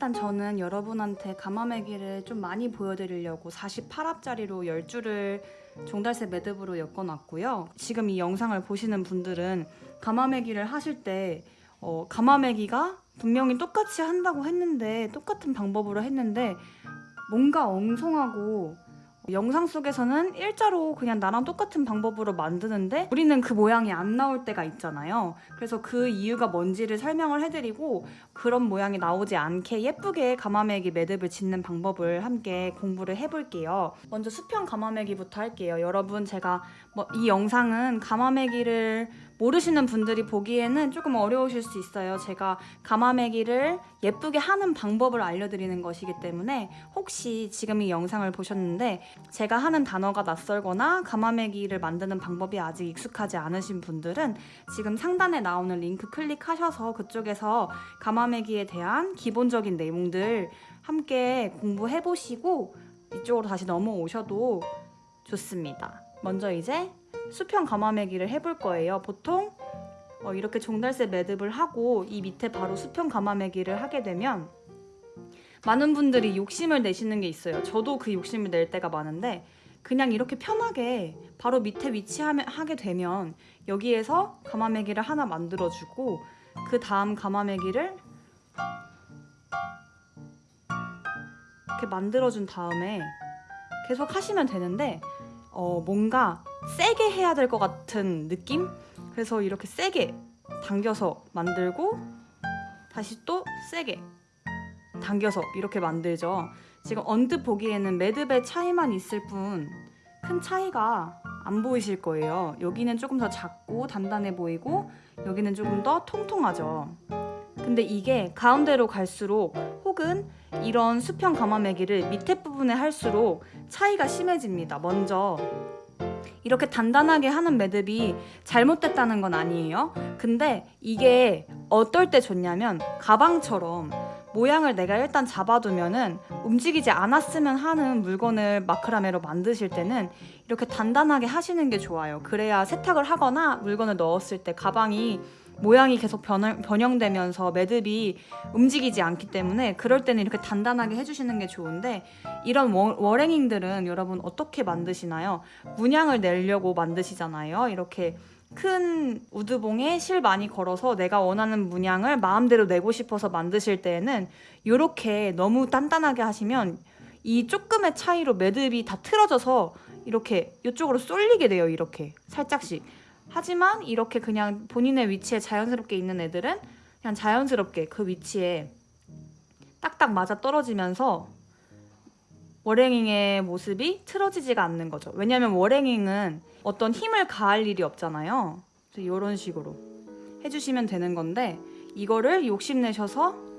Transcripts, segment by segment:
일단 저는 여러분한테 가마매기를 좀 많이 보여드리려고 48합짜리로 10줄을 종달새 매듭으로 엮어놨고요. 지금 이 영상을 보시는 분들은 가마매기를 하실 때 어, 가마매기가 분명히 똑같이 한다고 했는데 똑같은 방법으로 했는데 뭔가 엉성하고 영상 속에서는 일자로 그냥 나랑 똑같은 방법으로 만드는데 우리는 그 모양이 안 나올 때가 있잖아요. 그래서 그 이유가 뭔지를 설명을 해드리고 그런 모양이 나오지 않게 예쁘게 가마매기 매듭을 짓는 방법을 함께 공부를 해볼게요. 먼저 수평 가마매기부터 할게요. 여러분 제가 뭐 이 영상은 가마매기를 모르시는 분들이 보기에는 조금 어려우실 수 있어요. 제가 가마매기를 예쁘게 하는 방법을 알려드리는 것이기 때문에 혹시 지금 이 영상을 보셨는데 제가 하는 단어가 낯설거나 가마매기를 만드는 방법이 아직 익숙하지 않으신 분들은 지금 상단에 나오는 링크 클릭하셔서 그쪽에서 가마매기에 대한 기본적인 내용들 함께 공부해 보시고 이쪽으로 다시 넘어오셔도 좋습니다. 먼저 이제 수평 가마매기를 해볼 거예요. 보통 어, 이렇게 종달새 매듭을 하고 이 밑에 바로 수평 가마매기를 하게 되면 많은 분들이 욕심을 내시는 게 있어요. 저도 그 욕심을 낼 때가 많은데 그냥 이렇게 편하게 바로 밑에 위치하게 되면 여기에서 가마매기를 하나 만들어주고 그 다음 가마매기를 이렇게 만들어준 다음에 계속 하시면 되는데 어, 뭔가 세게 해야 될 것 같은 느낌? 그래서 이렇게 세게 당겨서 만들고 다시 또 세게 당겨서 이렇게 만들죠. 지금 언뜻 보기에는 매듭의 차이만 있을 뿐 큰 차이가 안 보이실 거예요. 여기는 조금 더 작고 단단해 보이고 여기는 조금 더 통통하죠. 근데 이게 가운데로 갈수록 혹은 이런 수평 가마매기를 밑에 부분에 할수록 차이가 심해집니다. 먼저 이렇게 단단하게 하는 매듭이 잘못됐다는 건 아니에요. 근데 이게 어떨 때 좋냐면 가방처럼 모양을 내가 일단 잡아두면은 움직이지 않았으면 하는 물건을 마크라메로 만드실 때는 이렇게 단단하게 하시는 게 좋아요. 그래야 세탁을 하거나 물건을 넣었을 때 가방이 모양이 계속 변, 변형되면서 매듭이 움직이지 않기 때문에 그럴 때는 이렇게 단단하게 해주시는 게 좋은데 이런 워, 워랭잉들은 여러분 어떻게 만드시나요? 문양을 내려고 만드시잖아요. 이렇게 큰 우드봉에 실 많이 걸어서 내가 원하는 문양을 마음대로 내고 싶어서 만드실 때에는 이렇게 너무 단단하게 하시면 이 조금의 차이로 매듭이 다 틀어져서 이렇게 이쪽으로 쏠리게 돼요. 이렇게 살짝씩. 하지만 이렇게 그냥 본인의 위치에 자연스럽게 있는 애들은 그냥 자연스럽게 그 위치에 딱딱 맞아 떨어지면서 워랭잉의 모습이 틀어지지가 않는 거죠. 왜냐하면 워랭잉은 어떤 힘을 가할 일이 없잖아요. 이런 식으로 해주시면 되는 건데 이거를 욕심내셔서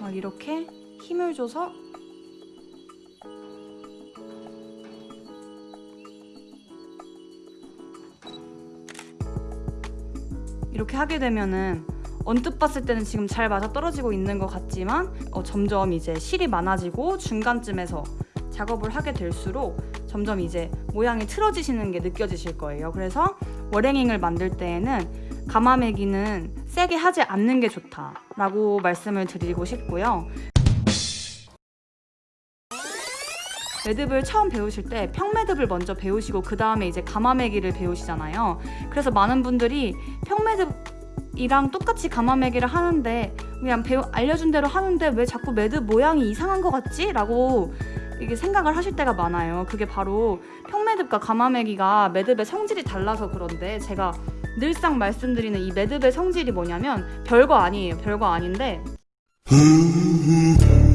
막 이렇게 힘을 줘서 이렇게 하게 되면은 언뜻 봤을 때는 지금 잘 맞아 떨어지고 있는 것 같지만 어, 점점 이제 실이 많아지고 중간쯤에서 작업을 하게 될수록 점점 이제 모양이 틀어지시는 게 느껴지실 거예요. 그래서 워랭잉을 만들 때에는 가마매기는 세게 하지 않는 게 좋다 라고 말씀을 드리고 싶고요. 매듭을 처음 배우실 때 평매듭을 먼저 배우시고 그 다음에 이제 가마매기를 배우시잖아요. 그래서 많은 분들이 평매듭 이랑 똑같이 가마매기를 하는데 그냥 배우 알려준 대로 하는데 왜 자꾸 매듭 모양이 이상한 것 같지? 라고 이게 생각을 하실 때가 많아요. 그게 바로 평매듭과 가마매기가 매듭의 성질이 달라서 그런데 제가 늘상 말씀드리는 이 매듭의 성질이 뭐냐면 별거 아니에요. 별거 아닌데